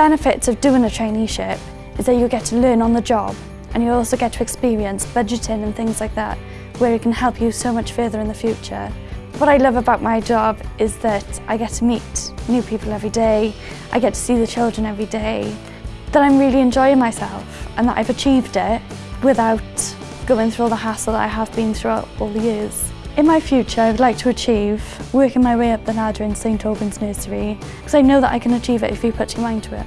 benefits of doing a traineeship is that you get to learn on the job and you also get to experience budgeting and things like that where it can help you so much further in the future. What I love about my job is that I get to meet new people every day, I get to see the children every day, that I'm really enjoying myself and that I've achieved it without going through all the hassle that I have been through all the years. In my future, I would like to achieve working my way up the ladder in St Albans Nursery because I know that I can achieve it if you put your mind to it.